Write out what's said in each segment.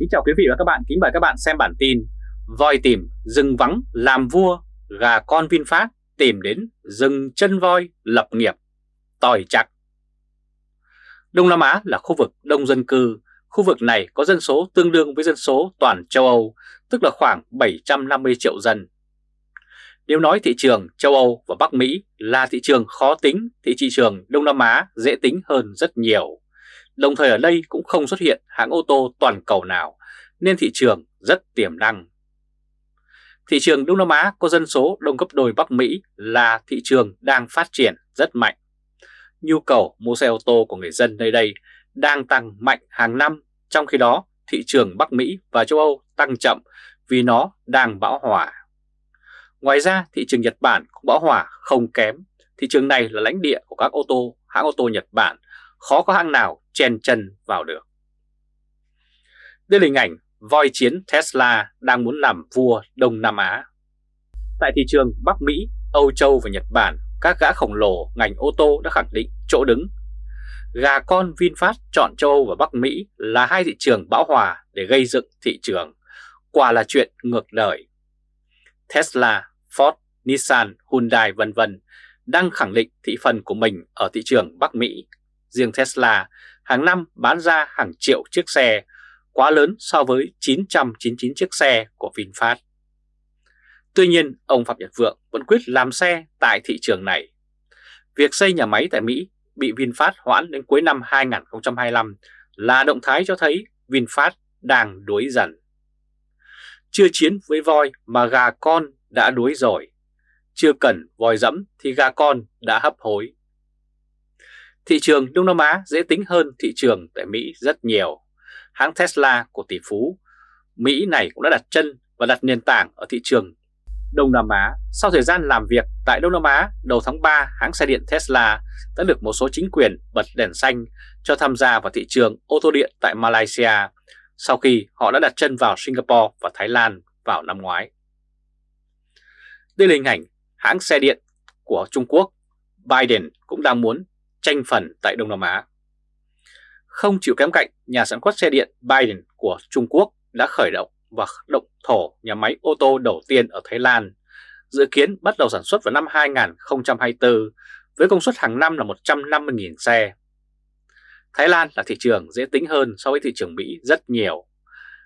Kính chào quý vị và các bạn, kính mời các bạn xem bản tin Voi tìm rừng vắng làm vua, gà con VinFast tìm đến rừng chân voi lập nghiệp, tòi chặt. Đông Nam Á là khu vực đông dân cư, khu vực này có dân số tương đương với dân số toàn châu Âu, tức là khoảng 750 triệu dân. Nếu nói thị trường châu Âu và Bắc Mỹ là thị trường khó tính thì thị trường Đông Nam Á dễ tính hơn rất nhiều. Đồng thời ở đây cũng không xuất hiện hãng ô tô toàn cầu nào nên thị trường rất tiềm năng. Thị trường Đông Nam Á có dân số đông gấp đôi Bắc Mỹ là thị trường đang phát triển rất mạnh. Nhu cầu mua xe ô tô của người dân nơi đây đang tăng mạnh hàng năm, trong khi đó thị trường Bắc Mỹ và châu Âu tăng chậm vì nó đang bão hòa. Ngoài ra thị trường Nhật Bản cũng bão hòa không kém, thị trường này là lãnh địa của các ô tô, hãng ô tô Nhật Bản, khó có hãng nào chen chân vào được. Đây là hình ảnh voi chiến Tesla đang muốn làm vua Đông Nam Á. Tại thị trường Bắc Mỹ, Âu Châu và Nhật Bản, các gã khổng lồ ngành ô tô đã khẳng định chỗ đứng. Gà con VinFast chọn châu Âu và Bắc Mỹ là hai thị trường bão hòa để gây dựng thị trường. Quả là chuyện ngược đời. Tesla, Ford, Nissan, Hyundai vân vân đang khẳng định thị phần của mình ở thị trường Bắc Mỹ. Riêng Tesla hàng năm bán ra hàng triệu chiếc xe quá lớn so với 999 chiếc xe của VinFast. Tuy nhiên, ông Phạm Nhật Vượng vẫn quyết làm xe tại thị trường này. Việc xây nhà máy tại Mỹ bị VinFast hoãn đến cuối năm 2025 là động thái cho thấy VinFast đang đuối dần. Chưa chiến với voi mà gà con đã đuối rồi. Chưa cần voi dẫm thì gà con đã hấp hối. Thị trường Đông Nam Á dễ tính hơn thị trường tại Mỹ rất nhiều hãng Tesla của tỷ phú Mỹ này cũng đã đặt chân và đặt nền tảng ở thị trường Đông Nam Á. Sau thời gian làm việc tại Đông Nam Á, đầu tháng 3, hãng xe điện Tesla đã được một số chính quyền bật đèn xanh cho tham gia vào thị trường ô tô điện tại Malaysia sau khi họ đã đặt chân vào Singapore và Thái Lan vào năm ngoái. Đây là hình ảnh hãng xe điện của Trung Quốc, Biden cũng đang muốn tranh phần tại Đông Nam Á. Không chịu kém cạnh, nhà sản xuất xe điện Biden của Trung Quốc đã khởi động và động thổ nhà máy ô tô đầu tiên ở Thái Lan, dự kiến bắt đầu sản xuất vào năm 2024 với công suất hàng năm là 150.000 xe. Thái Lan là thị trường dễ tính hơn so với thị trường Mỹ rất nhiều.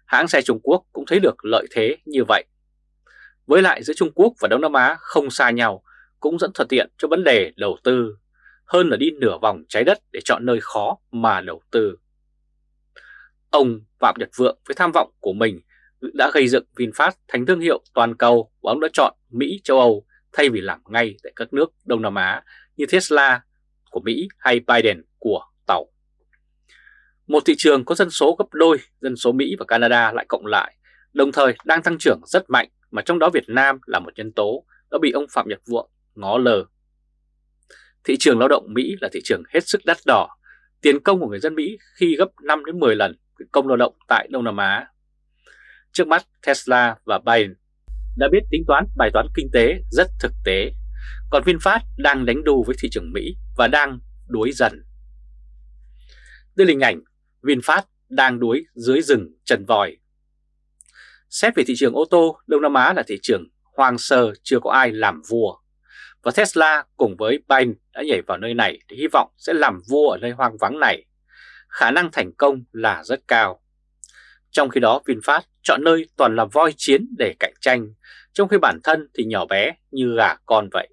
Hãng xe Trung Quốc cũng thấy được lợi thế như vậy. Với lại giữa Trung Quốc và Đông Nam Á không xa nhau cũng dẫn thuận tiện cho vấn đề đầu tư hơn là đi nửa vòng trái đất để chọn nơi khó mà đầu tư. Ông Phạm Nhật Vượng với tham vọng của mình đã gây dựng VinFast thành thương hiệu toàn cầu và ông đã chọn Mỹ, châu Âu thay vì làm ngay tại các nước Đông Nam Á như Tesla của Mỹ hay Biden của Tàu. Một thị trường có dân số gấp đôi dân số Mỹ và Canada lại cộng lại, đồng thời đang tăng trưởng rất mạnh mà trong đó Việt Nam là một nhân tố đã bị ông Phạm Nhật Vượng ngó lờ Thị trường lao động Mỹ là thị trường hết sức đắt đỏ, tiền công của người dân Mỹ khi gấp 5 đến 10 lần công lao động tại Đông Nam Á. Trước mắt Tesla và Biden đã biết tính toán bài toán kinh tế rất thực tế, còn VinFast đang đánh đu với thị trường Mỹ và đang đuối dần. Đây là hình ảnh VinFast đang đuối dưới rừng trần vòi. Xét về thị trường ô tô, Đông Nam Á là thị trường hoang sơ chưa có ai làm vua và Tesla cùng với Biden đã nhảy vào nơi này để hy vọng sẽ làm vua ở nơi hoang vắng này. Khả năng thành công là rất cao. Trong khi đó VinFast chọn nơi toàn là voi chiến để cạnh tranh, trong khi bản thân thì nhỏ bé như gà con vậy.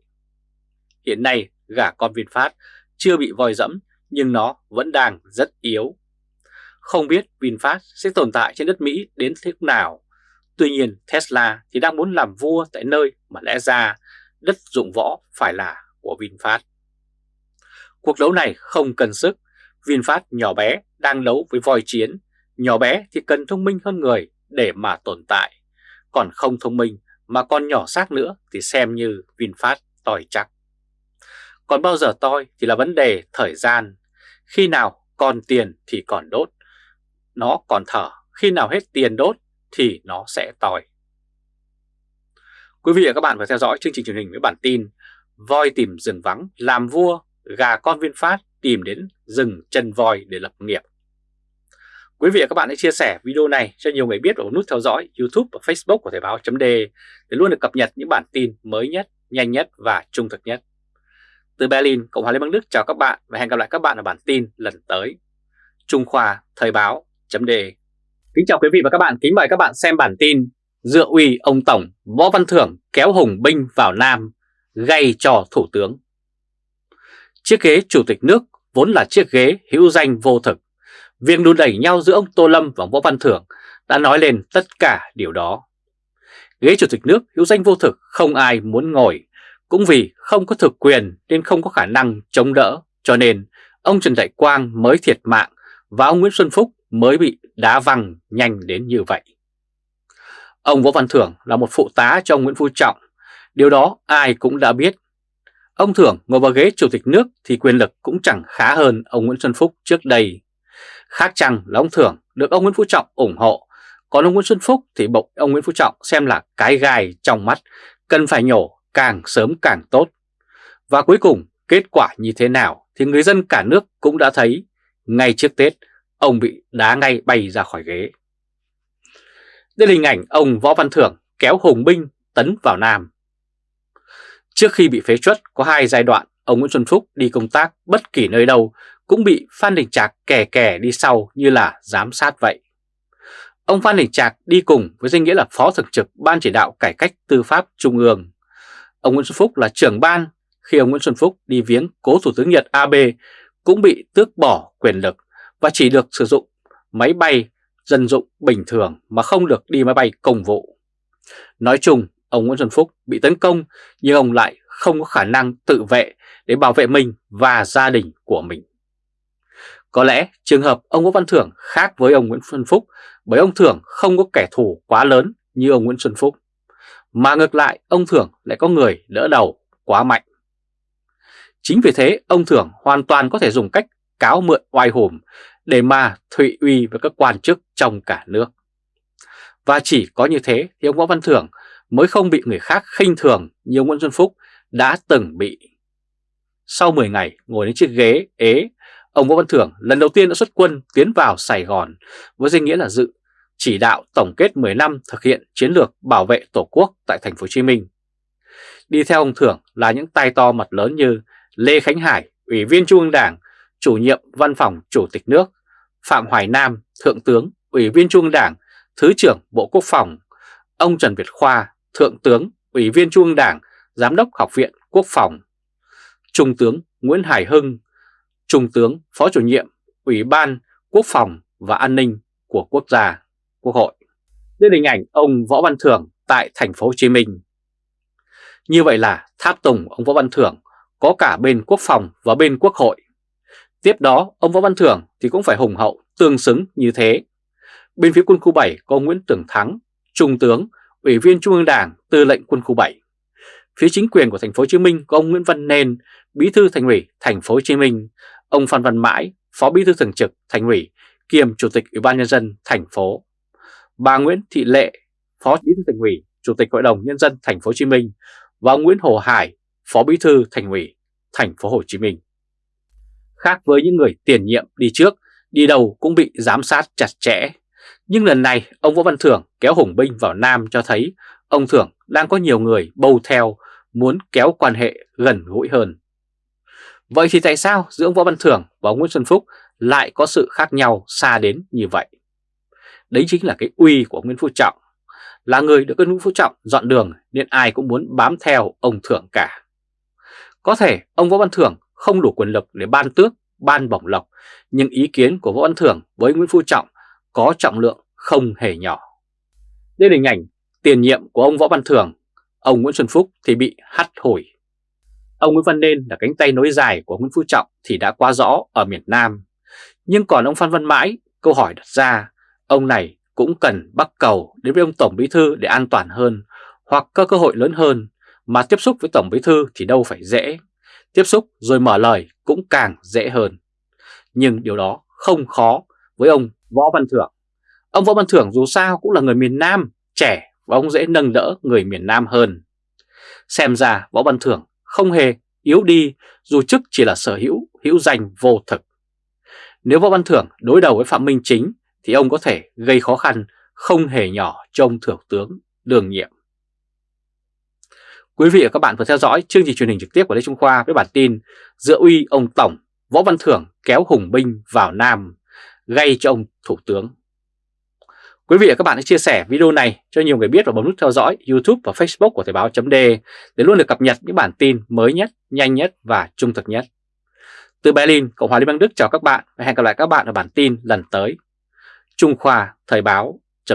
Hiện nay gà con VinFast chưa bị voi dẫm nhưng nó vẫn đang rất yếu. Không biết VinFast sẽ tồn tại trên đất Mỹ đến thế nào. Tuy nhiên Tesla thì đang muốn làm vua tại nơi mà lẽ ra đất dụng võ phải là của VinFast. Cuộc đấu này không cần sức, VinFast nhỏ bé đang đấu với voi chiến, nhỏ bé thì cần thông minh hơn người để mà tồn tại, còn không thông minh mà còn nhỏ xác nữa thì xem như VinFast tòi chắc. Còn bao giờ toi thì là vấn đề thời gian, khi nào còn tiền thì còn đốt, nó còn thở, khi nào hết tiền đốt thì nó sẽ tòi. Quý vị và các bạn vừa theo dõi chương trình truyền hình với bản tin Voi tìm rừng vắng làm vua, gà con viên phát tìm đến rừng chân voi để lập nghiệp. Quý vị và các bạn hãy chia sẻ video này cho nhiều người biết và nút theo dõi YouTube và Facebook của Thời báo .de để luôn được cập nhật những bản tin mới nhất, nhanh nhất và trung thực nhất. Từ Berlin, Cộng hòa Liên bang Đức chào các bạn và hẹn gặp lại các bạn ở bản tin lần tới. Trung Khoa Thời báo .de Kính chào quý vị và các bạn, kính mời các bạn xem bản tin Dựa uy ông Tổng Võ Văn Thưởng kéo hùng binh vào Nam, gây cho Thủ tướng. Chiếc ghế Chủ tịch nước vốn là chiếc ghế hữu danh vô thực. Việc đùn đẩy nhau giữa ông Tô Lâm và Võ Văn Thưởng đã nói lên tất cả điều đó. Ghế Chủ tịch nước hữu danh vô thực không ai muốn ngồi, cũng vì không có thực quyền nên không có khả năng chống đỡ, cho nên ông Trần Đại Quang mới thiệt mạng và ông Nguyễn Xuân Phúc mới bị đá văng nhanh đến như vậy. Ông Võ Văn Thưởng là một phụ tá cho ông Nguyễn Phú Trọng, điều đó ai cũng đã biết. Ông Thưởng ngồi vào ghế chủ tịch nước thì quyền lực cũng chẳng khá hơn ông Nguyễn Xuân Phúc trước đây. Khác chăng là ông Thưởng được ông Nguyễn Phú Trọng ủng hộ, còn ông Nguyễn Xuân Phúc thì bộc ông Nguyễn Phú Trọng xem là cái gai trong mắt, cần phải nhổ càng sớm càng tốt. Và cuối cùng kết quả như thế nào thì người dân cả nước cũng đã thấy ngay trước Tết ông bị đá ngay bay ra khỏi ghế. Đây là hình ảnh ông Võ Văn Thưởng kéo hùng binh tấn vào Nam. Trước khi bị phế truất có hai giai đoạn, ông Nguyễn Xuân Phúc đi công tác bất kỳ nơi đâu cũng bị Phan Đình Trạc kè kè đi sau như là giám sát vậy. Ông Phan Đình Trạc đi cùng với danh nghĩa là Phó Thường trực Ban Chỉ đạo Cải cách Tư pháp Trung ương. Ông Nguyễn Xuân Phúc là trưởng ban khi ông Nguyễn Xuân Phúc đi viếng cố Thủ tướng Nhật Abe cũng bị tước bỏ quyền lực và chỉ được sử dụng máy bay dân dụng bình thường mà không được đi máy bay công vụ. Nói chung, ông Nguyễn Xuân Phúc bị tấn công nhưng ông lại không có khả năng tự vệ để bảo vệ mình và gia đình của mình. Có lẽ trường hợp ông Nguyễn Văn Thưởng khác với ông Nguyễn Xuân Phúc bởi ông Thưởng không có kẻ thù quá lớn như ông Nguyễn Xuân Phúc. Mà ngược lại ông Thưởng lại có người đỡ đầu quá mạnh. Chính vì thế ông Thưởng hoàn toàn có thể dùng cách cáo mượn oai hùm để mà thụy uy với các quan chức trong cả nước. Và chỉ có như thế thì ông Võ Văn Thưởng mới không bị người khác khinh thường như ông Nguyễn Xuân Phúc đã từng bị. Sau 10 ngày ngồi đến chiếc ghế ế, ông Võ Văn Thưởng lần đầu tiên đã xuất quân tiến vào Sài Gòn với danh nghĩa là dự chỉ đạo tổng kết 10 năm thực hiện chiến lược bảo vệ Tổ quốc tại thành phố Hồ Chí Minh. Đi theo ông Thưởng là những tay to mặt lớn như Lê Khánh Hải, Ủy viên Trung ương Đảng, chủ nhiệm Văn phòng Chủ tịch nước, Phạm Hoài Nam, Thượng tướng, Ủy viên Trung ương Đảng, Thứ trưởng Bộ Quốc phòng, ông Trần Việt Khoa, Thượng tướng, Ủy viên Trung ương Đảng, Giám đốc Học viện Quốc phòng, Trung tướng Nguyễn Hải Hưng, Trung tướng Phó chủ nhiệm Ủy ban Quốc phòng và An ninh của Quốc gia, Quốc hội. Đây là hình ảnh ông Võ Văn Thưởng tại thành phố Hồ Chí Minh. Như vậy là tháp tùng ông Võ Văn Thưởng có cả bên Quốc phòng và bên Quốc hội. Tiếp đó, ông Võ Văn Thưởng thì cũng phải hùng hậu, tương xứng như thế. Bên phía quân khu 7 có Nguyễn Tưởng Thắng, Trung tướng, Ủy viên Trung ương Đảng, Tư lệnh quân khu 7. Phía chính quyền của thành phố Hồ Chí Minh có ông Nguyễn Văn Nên, Bí thư Thành ủy thành phố Hồ Chí Minh, ông Phan Văn Mãi, Phó Bí thư thường trực Thành ủy, kiêm Chủ tịch Ủy ban nhân dân thành phố. Bà Nguyễn Thị Lệ, Phó Bí thư Thành ủy, Chủ tịch Hội đồng nhân dân thành phố Hồ Chí Minh và ông Nguyễn Hồ Hải, Phó Bí thư Thành ủy thành phố Hồ Chí Minh. Khác với những người tiền nhiệm đi trước, đi đầu cũng bị giám sát chặt chẽ. Nhưng lần này ông Võ Văn Thưởng kéo hùng binh vào Nam cho thấy ông Thưởng đang có nhiều người bầu theo muốn kéo quan hệ gần gũi hơn. Vậy thì tại sao giữa ông Võ Văn Thưởng và ông Nguyễn Xuân Phúc lại có sự khác nhau xa đến như vậy? Đấy chính là cái uy của Nguyễn Phú Trọng. Là người được Nguyễn Phú Trọng dọn đường nên ai cũng muốn bám theo ông Thưởng cả. Có thể ông Võ Văn Thưởng không đủ quyền lực để ban tước, ban bổng lộc, nhưng ý kiến của Võ Văn Thưởng với Nguyễn Phú Trọng có trọng lượng không hề nhỏ. Đây là hình ảnh tiền nhiệm của ông Võ Văn Thưởng, ông Nguyễn Xuân Phúc thì bị hắt hủi. Ông Nguyễn Văn Nên là cánh tay nối dài của Nguyễn Phú Trọng thì đã quá rõ ở miền Nam. Nhưng còn ông Phan Văn Mãi, câu hỏi đặt ra, ông này cũng cần bắt cầu đến với ông Tổng Bí Thư để an toàn hơn hoặc có cơ hội lớn hơn mà tiếp xúc với Tổng Bí Thư thì đâu phải dễ tiếp xúc rồi mở lời cũng càng dễ hơn. Nhưng điều đó không khó với ông Võ Văn Thưởng. Ông Võ Văn Thưởng dù sao cũng là người miền Nam, trẻ và ông dễ nâng đỡ người miền Nam hơn. Xem ra Võ Văn Thưởng không hề yếu đi dù chức chỉ là sở hữu, hữu danh vô thực. Nếu Võ Văn Thưởng đối đầu với Phạm Minh Chính thì ông có thể gây khó khăn không hề nhỏ cho ông Thượng tướng đường nhiệm. Quý vị và các bạn vừa theo dõi chương trình truyền hình trực tiếp của Lê Trung Khoa với bản tin Giữa uy ông Tổng Võ Văn Thưởng kéo hùng binh vào Nam gây cho ông Thủ tướng. Quý vị và các bạn hãy chia sẻ video này cho nhiều người biết và bấm nút theo dõi YouTube và Facebook của Thời báo d để luôn được cập nhật những bản tin mới nhất, nhanh nhất và trung thực nhất. Từ Berlin, Cộng hòa Liên bang Đức chào các bạn và hẹn gặp lại các bạn ở bản tin lần tới. Trung Khoa Thời báo d